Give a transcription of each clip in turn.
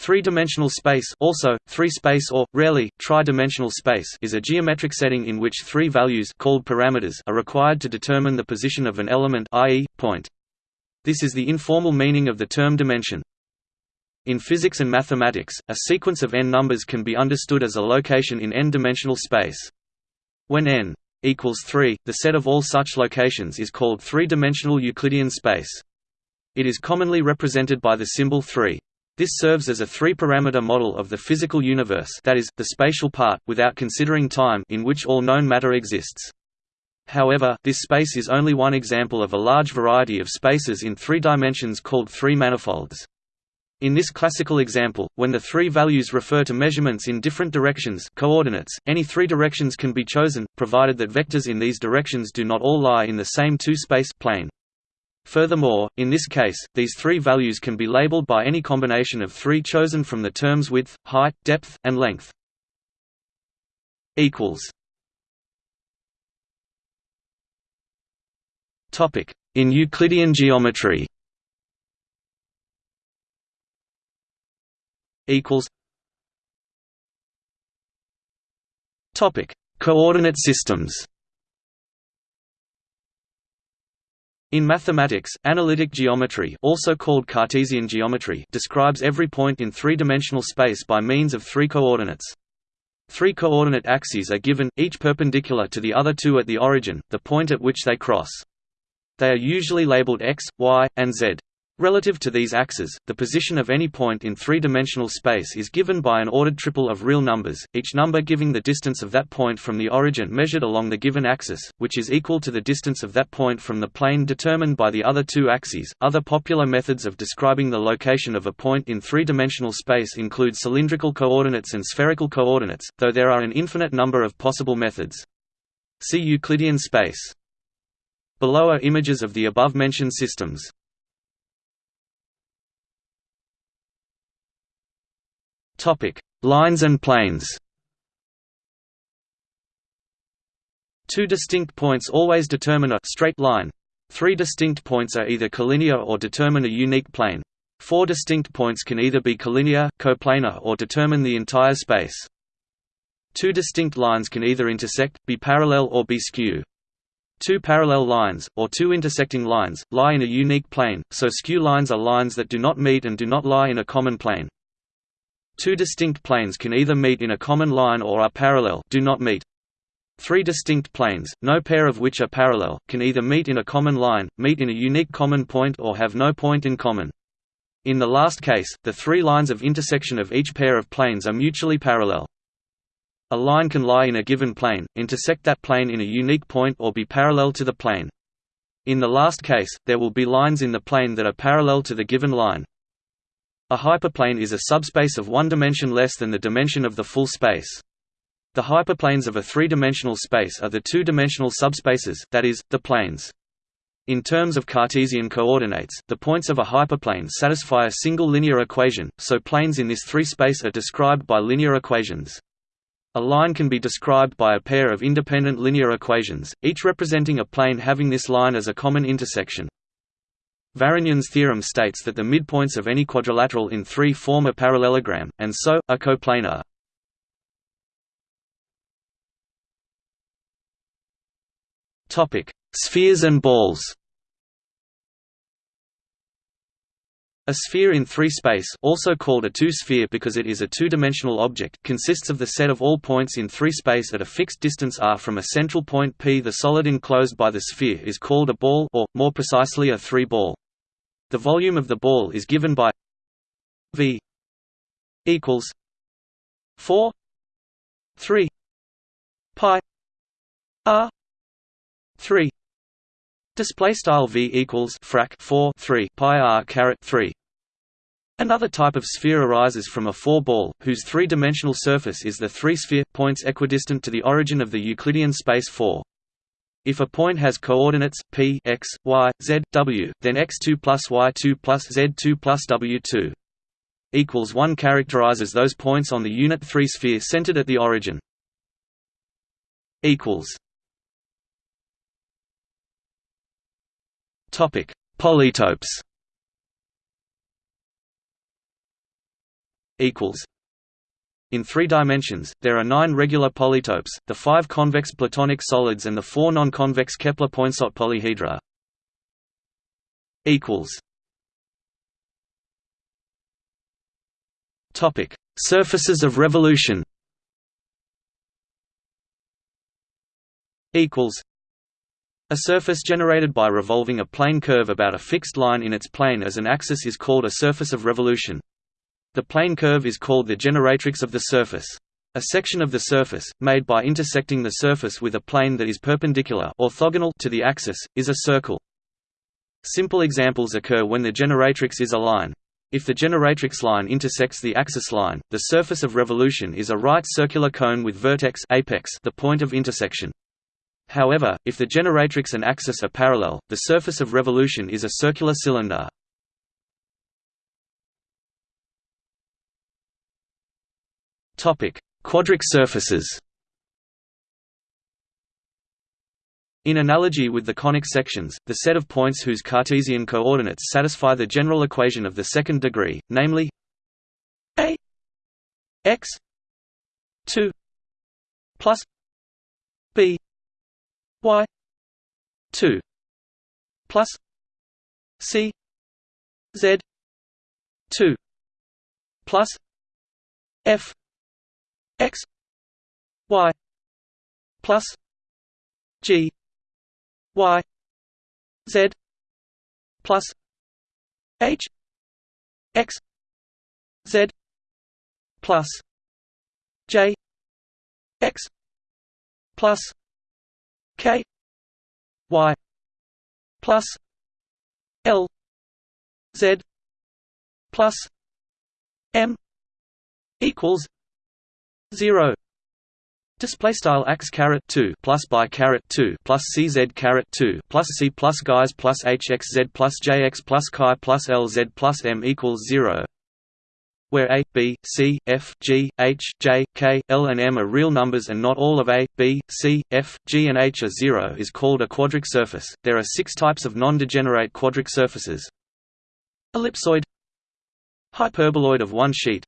Three-dimensional space also, three-space or, rarely, tri-dimensional space is a geometric setting in which three values called parameters are required to determine the position of an element i.e., point. This is the informal meaning of the term dimension. In physics and mathematics, a sequence of n numbers can be understood as a location in n-dimensional space. When n equals 3, the set of all such locations is called three-dimensional Euclidean space. It is commonly represented by the symbol 3. This serves as a three-parameter model of the physical universe that is, the spatial part, without considering time in which all known matter exists. However, this space is only one example of a large variety of spaces in three dimensions called three manifolds. In this classical example, when the three values refer to measurements in different directions coordinates, any three directions can be chosen, provided that vectors in these directions do not all lie in the same two-space plane. Furthermore, in this case, these three values can be labeled by any combination of three chosen from the terms width, height, depth, and length. In Euclidean geometry. Coordinate systems In mathematics, analytic geometry also called Cartesian geometry describes every point in three-dimensional space by means of three coordinates. Three coordinate axes are given, each perpendicular to the other two at the origin, the point at which they cross. They are usually labeled x, y, and z. Relative to these axes, the position of any point in three-dimensional space is given by an ordered triple of real numbers, each number giving the distance of that point from the origin measured along the given axis, which is equal to the distance of that point from the plane determined by the other two axes. Other popular methods of describing the location of a point in three-dimensional space include cylindrical coordinates and spherical coordinates, though there are an infinite number of possible methods. See Euclidean space. Below are images of the above-mentioned systems. Topic: Lines and planes. Two distinct points always determine a straight line. Three distinct points are either collinear or determine a unique plane. Four distinct points can either be collinear, coplanar or determine the entire space. Two distinct lines can either intersect, be parallel or be skew. Two parallel lines, or two intersecting lines, lie in a unique plane, so skew lines are lines that do not meet and do not lie in a common plane. Two distinct planes can either meet in a common line or are parallel do not meet. Three distinct planes, no pair of which are parallel, can either meet in a common line, meet in a unique common point or have no point in common. In the last case, the three lines of intersection of each pair of planes are mutually parallel. A line can lie in a given plane, intersect that plane in a unique point or be parallel to the plane. In the last case, there will be lines in the plane that are parallel to the given line. A hyperplane is a subspace of one dimension less than the dimension of the full space. The hyperplanes of a three-dimensional space are the two-dimensional subspaces that is, the planes. In terms of Cartesian coordinates, the points of a hyperplane satisfy a single linear equation, so planes in this three-space are described by linear equations. A line can be described by a pair of independent linear equations, each representing a plane having this line as a common intersection. Varignon's theorem states that the midpoints of any quadrilateral in 3 form a parallelogram, and so, are coplanar. Spheres and balls A sphere in three-space also called a two-sphere because it is a two-dimensional object consists of the set of all points in three-space at a fixed distance r from a central point P. The solid enclosed by the sphere is called a ball or, more precisely a three-ball. The volume of the ball is given by V equals 4 3 pi r 3 display style V equals frac 4 3 pi r caret 3 Another type of sphere arises from a four-ball, whose three-dimensional surface is the three-sphere, points equidistant to the origin of the Euclidean space 4. If a point has coordinates p x, y, z, w, then x2 plus y2 plus z2 plus w2 equals 1 characterizes those points on the unit 3 sphere centered at the origin. equals Topic: Polytopes. equals in three dimensions, there are nine regular polytopes, the five convex Platonic solids and the four non-convex Kepler-Poinsot polyhedra. Topic: Surfaces of revolution. Equals. A surface generated by revolving a plane curve about a fixed line in its plane as an axis is called a surface of revolution. The plane curve is called the generatrix of the surface. A section of the surface, made by intersecting the surface with a plane that is perpendicular orthogonal to the axis, is a circle. Simple examples occur when the generatrix is a line. If the generatrix line intersects the axis line, the surface of revolution is a right circular cone with vertex apex the point of intersection. However, if the generatrix and axis are parallel, the surface of revolution is a circular cylinder. Quadric surfaces. In analogy with the conic sections, the set of points whose Cartesian coordinates satisfy the general equation of the second degree, namely a x 2 plus b y 2 plus c z 2 plus f x y plus g y z plus h x z plus j x plus k y plus l z plus m equals 0 Display style x caret two plus by caret two plus cz caret two plus c plus guys plus hxz plus jx plus chi plus lz plus m equals zero, where a, b, c, f, g, h, j, k, l and m are real numbers and not all of a, b, c, f, g and h are zero is called a quadric surface. There are six types of non-degenerate quadric surfaces. Ellipsoid Hyperboloid of one sheet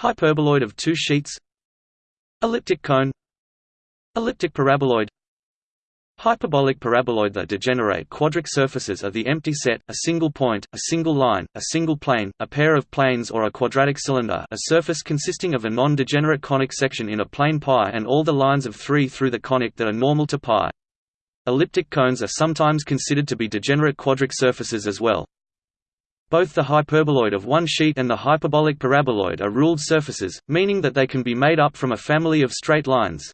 Hyperboloid of two sheets Elliptic cone Elliptic paraboloid Hyperbolic paraboloid The degenerate quadric surfaces are the empty set, a single point, a single line, a single plane, a pair of planes or a quadratic cylinder a surface consisting of a non-degenerate conic section in a plane pi and all the lines of 3 through the conic that are normal to pi. Elliptic cones are sometimes considered to be degenerate quadric surfaces as well. Both the hyperboloid of one sheet and the hyperbolic paraboloid are ruled surfaces, meaning that they can be made up from a family of straight lines.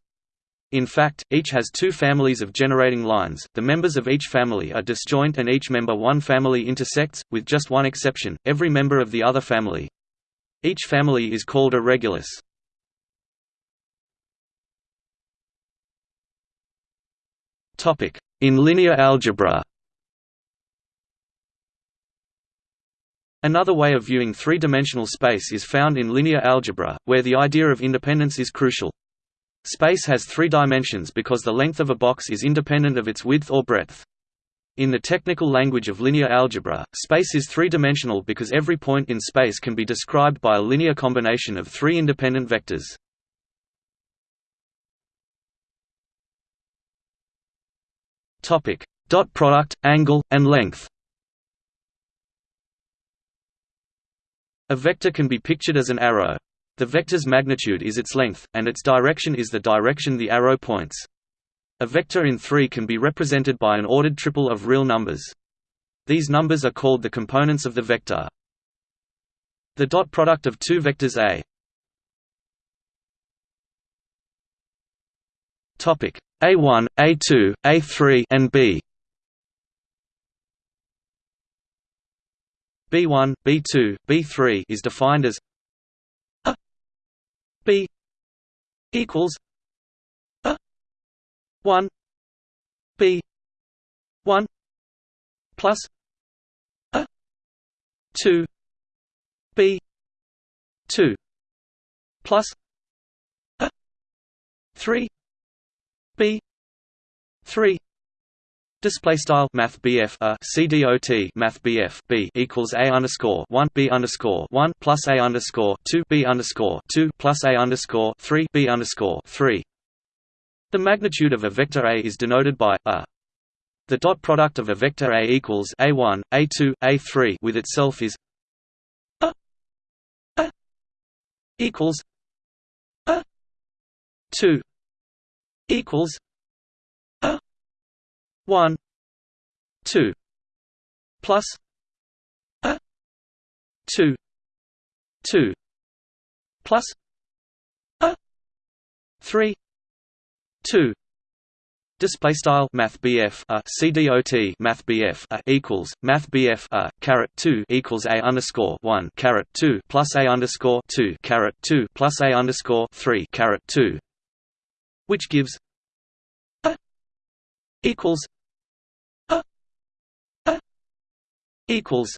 In fact, each has two families of generating lines, the members of each family are disjoint and each member one family intersects, with just one exception, every member of the other family. Each family is called a regulus. In linear algebra Another way of viewing three-dimensional space is found in linear algebra, where the idea of independence is crucial. Space has three dimensions because the length of a box is independent of its width or breadth. In the technical language of linear algebra, space is three-dimensional because every point in space can be described by a linear combination of three independent vectors. Dot product, angle, and length A vector can be pictured as an arrow. The vector's magnitude is its length, and its direction is the direction the arrow points. A vector in 3 can be represented by an ordered triple of real numbers. These numbers are called the components of the vector. The dot product of two vectors A A1, A2, A3 and B B1, B2, B3 is defined as a B equals a 1 B 1 plus a 2 B 2 plus a 3 B 3 Display style Math BF a uh, CDOT Math BF B equals A underscore one B underscore one plus A underscore two B underscore two plus A underscore three B underscore three. The magnitude of a vector A is denoted by a. The dot product of a vector A equals A1, A2, A3 with itself is a, a equals a 2 equals a 1 2 plus a 2 2 plus a 3 2 Display style Math BF a CDOT Math BF a equals Math BF a caret two equals a underscore one caret two plus a underscore two caret two plus a underscore three caret two, which gives equals a a equals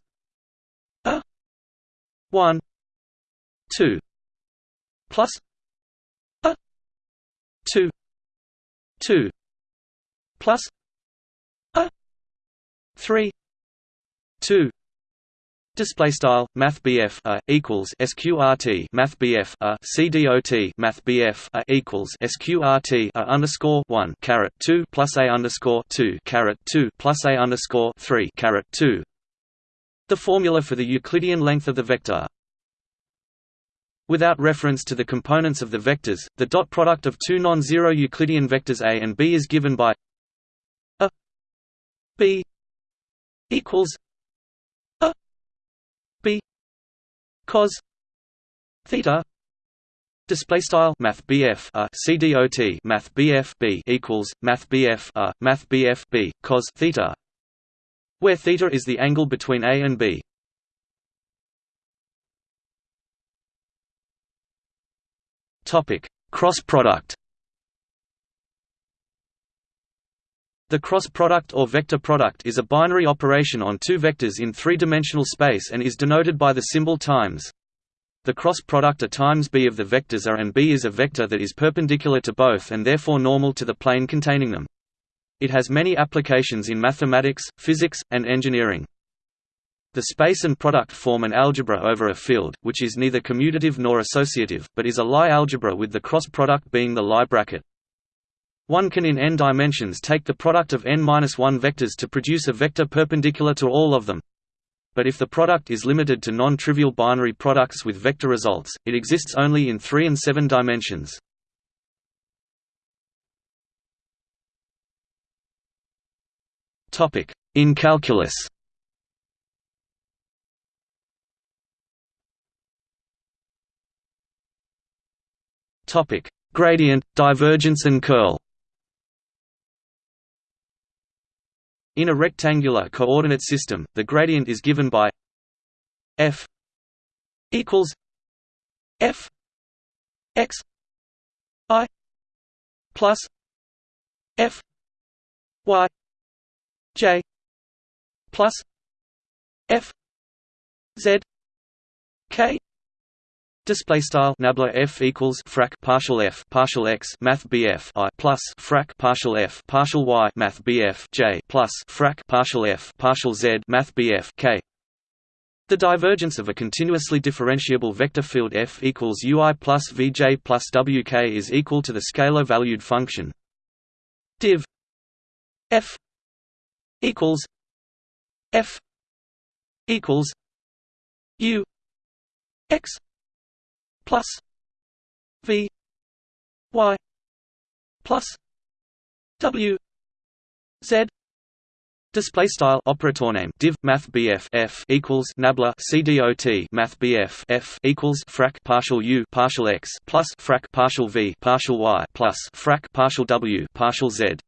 a one two plus a two two plus a 3 2 Display style Math BF a uh, equals SQRT Math BF a uh, CDOT Math BF a uh, equals SQRT a underscore one caret two plus a underscore two caret two plus a underscore three caret two. The formula for the Euclidean length of the vector. Without reference to the components of the vectors, the dot product of two non-zero Euclidean vectors a and b is given by a b equals a B cos theta Display style Math BF a CDOT Math BF B equals Math BF a Math BF B cos theta, where theta is the angle between A and B. Topic Cross product The cross product or vector product is a binary operation on two vectors in three-dimensional space and is denoted by the symbol times. The cross product A times b of the vectors A and b is a vector that is perpendicular to both and therefore normal to the plane containing them. It has many applications in mathematics, physics, and engineering. The space and product form an algebra over a field, which is neither commutative nor associative, but is a Lie algebra with the cross product being the Lie bracket. One can in n dimensions take the product of n-1 vectors to produce a vector perpendicular to all of them. But if the product is limited to non-trivial binary products with vector results, it exists only in 3 and 7 dimensions. In calculus Gradient, divergence and curl In a rectangular coordinate system, the gradient is given by f equals f x i plus f y j plus f z k Display style nabla f equals frac partial f partial x math bf i plus frac partial f partial y math bf j plus frac partial f partial z math bf k. The divergence of a continuously differentiable vector field f equals ui plus vj plus wk is equal to the scalar-valued function div f equals f equals u x plus V Y plus W Z Display style operator name div math BF F equals nabla CDOT math BF F equals frac partial U partial X plus frac partial V partial Y plus frac partial W partial Z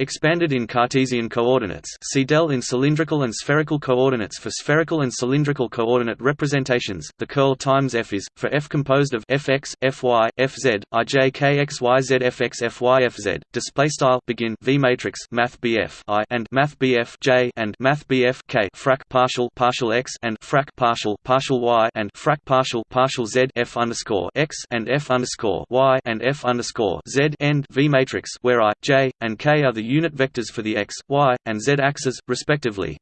Expanded in Cartesian coordinates. See del in cylindrical and spherical coordinates For spherical and cylindrical coordinate representations, the curl times f is, for f composed of fx, fy, fz, ij kxyz fx fy fz, displaystyle begin v matrix math bf i and math bf j and math bf k. Frac partial partial x and frac partial partial y and frac partial partial z f underscore x and f underscore y and f underscore z end v matrix where i, j, and k are the unit vectors for the x, y, and z axes, respectively.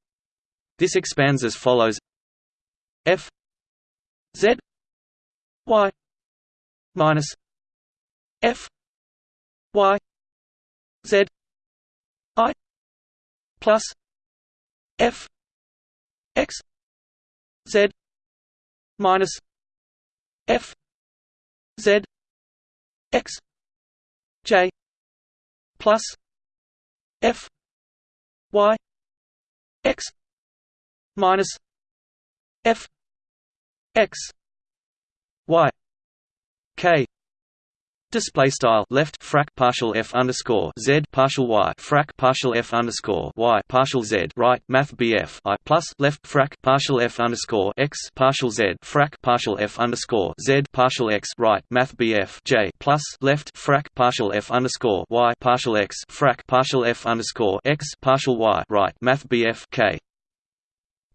This expands as follows f z y minus f y z i plus f x z minus f z x j plus f y x minus f x y k Display style left frac partial f underscore z partial y frac partial f underscore y partial z right math bf i plus left frac partial f underscore x partial z frac partial f underscore z partial x right math bf j plus left frac partial f underscore y partial x frac partial f underscore x partial y right math bf k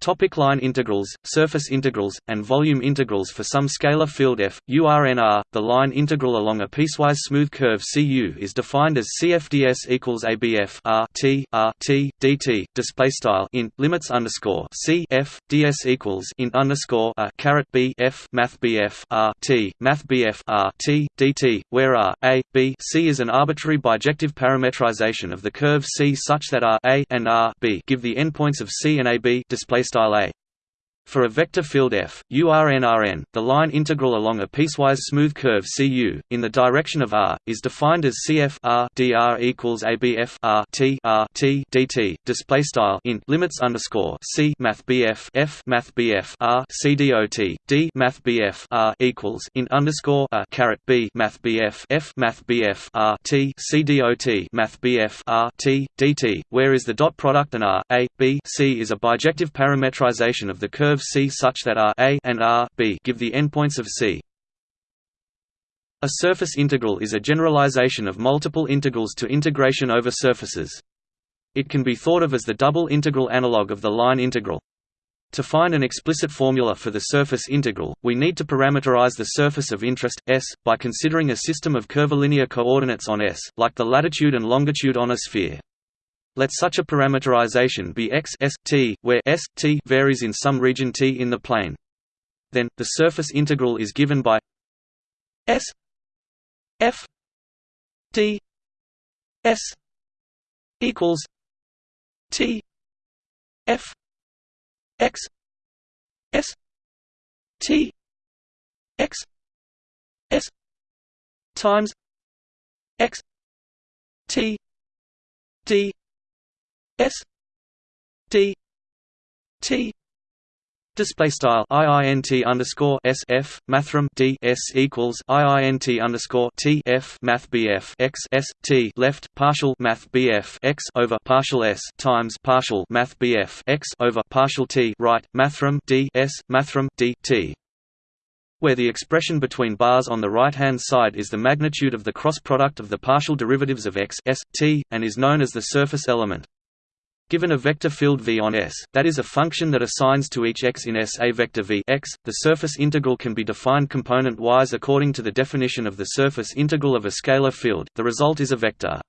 Topic line integrals, surface integrals, and volume integrals For some scalar field f, URNR, the line integral along a piecewise smooth curve Cu is defined as CFDS equals ABF R T R T dt. Display style in limits underscore C F ds equals in underscore a caret B F Math BF R T Math BF R T dt, where R A B C is an arbitrary bijective parametrization of the curve C such that R A and R B give the endpoints of C and AB. Display style A. For a vector field f, URNRN, the line integral along a piecewise smooth curve CU in the direction of r is defined as CF r dr equals ABF r t r t dt. Display style in limits underscore C Math BF F Math BF r C dot D Math BF r equals in underscore a caret B Math BF F Math BF r T C dot Math BF r T dt, where is the dot product and r a b c is a bijective parametrization of the curve curve C such that R A and R B give the endpoints of C. A surface integral is a generalization of multiple integrals to integration over surfaces. It can be thought of as the double integral analog of the line integral. To find an explicit formula for the surface integral, we need to parameterize the surface of interest, S, by considering a system of curvilinear coordinates on S, like the latitude and longitude on a sphere. Let such a parameterization be x s t, where s t varies in some region t in the plane. Then, the surface integral is given by s f d s equals t f x s t x s times x t d S D T Display style iint underscore s f mathrm d s equals iint underscore t f math bf x s t left partial math bf x over partial s times partial math bf x over partial t right mathrm d s mathrm d t where the expression between bars on the right-hand side is the magnitude of the cross product of the partial derivatives of x s, t, and is known as the surface element. Given a vector field V on S, that is a function that assigns to each x in S a vector V. X, the surface integral can be defined component-wise according to the definition of the surface integral of a scalar field, the result is a vector.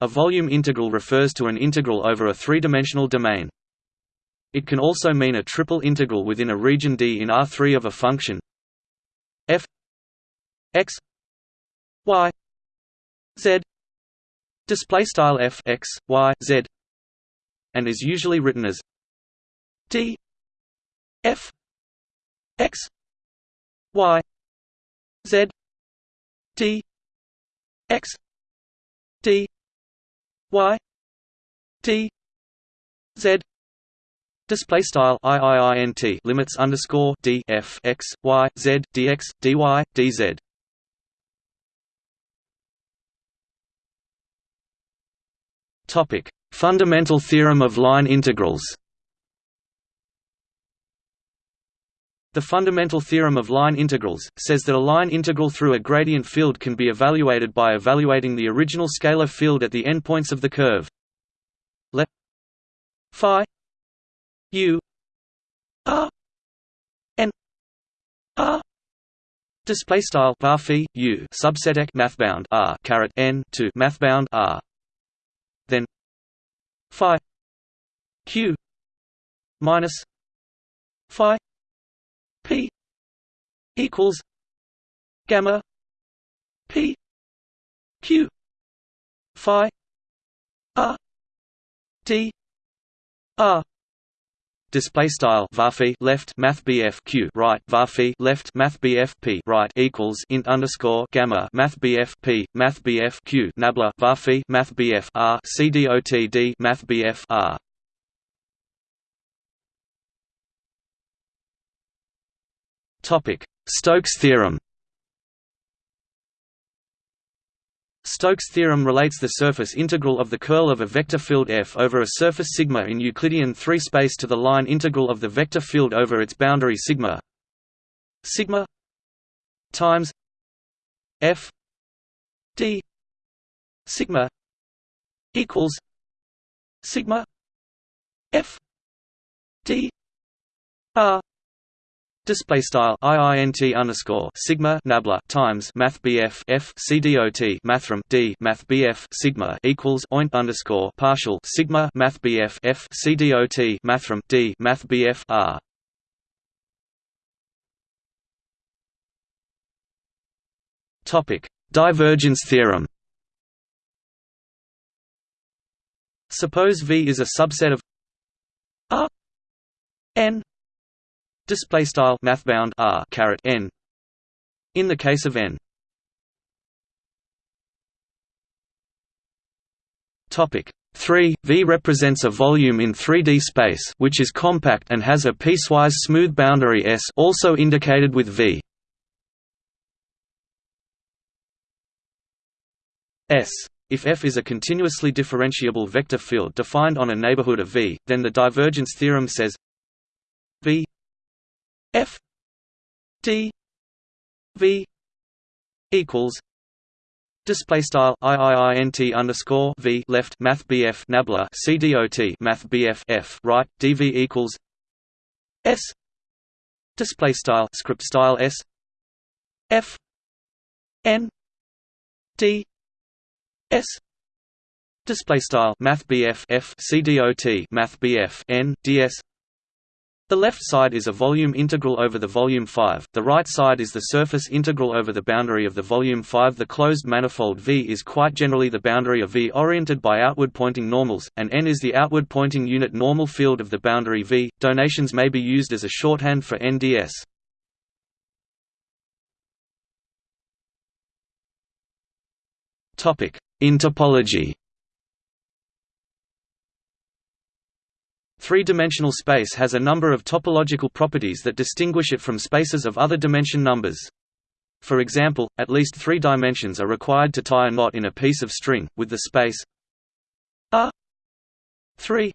A volume integral refers to an integral over a three-dimensional domain. It can also mean a triple integral within a region D in R3 of a function. F x y z. Display style f x y z and is usually written as d f x y z d x d y d z Display style iiint limits underscore d f x y z dx dy dz. Topic Fundamental theorem of line integrals The fundamental theorem of line integrals, says that a line integral through a gradient field can be evaluated by evaluating the original scalar field at the endpoints of the curve. Let phi u r n r display style var u subset mathbound r caret n to mathbound r then phi q minus phi p equals gamma p q phi r d r display style varphi left math bf q right varphi left math bf p right equals int underscore gamma math bf p math bf q nabla varphi math bf r c dot d math bf r. Topic. Stokes theorem Stokes' theorem relates the surface integral of the curl of a vector field F over a surface sigma in Euclidean 3 space to the line integral of the vector field over its boundary sigma. Sigma times F d sigma equals sigma F d r Display style iint underscore sigma nabla times math bf f c dot mathrm d math bf sigma equals oint underscore partial sigma math bf f c dot mathrm d math bf r. Topic: Divergence theorem. Suppose V is a subset of R n display style mathbound r caret n. In the case of n. Topic 3 v represents a volume in 3d space which is compact and has a piecewise smooth boundary s also indicated with v. S. If F is a continuously differentiable vector field defined on a neighborhood of V, then the divergence theorem says V F D V equals Display style iiint underscore v left math bf nabla cdot math bf f right dv equals s display style script style s f n d s display style math bf f cdot math bf n ds the left side is a volume integral over the volume 5, the right side is the surface integral over the boundary of the volume 5 The closed manifold V is quite generally the boundary of V oriented by outward-pointing normals, and N is the outward-pointing unit normal field of the boundary V. Donations may be used as a shorthand for NDS. In topology Three-dimensional space has a number of topological properties that distinguish it from spaces of other dimension numbers. For example, at least three dimensions are required to tie a knot in a piece of string, with the space R 3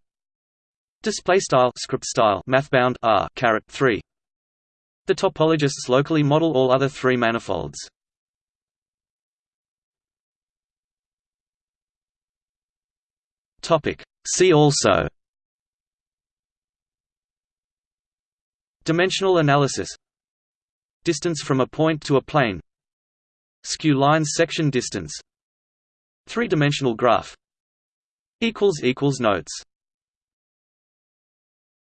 display style script style mathbound R 3 the topologists locally model all other three manifolds. Topic. See also Dimensional analysis. Distance from a point to a plane. Skew lines section distance. Three-dimensional graph. Notes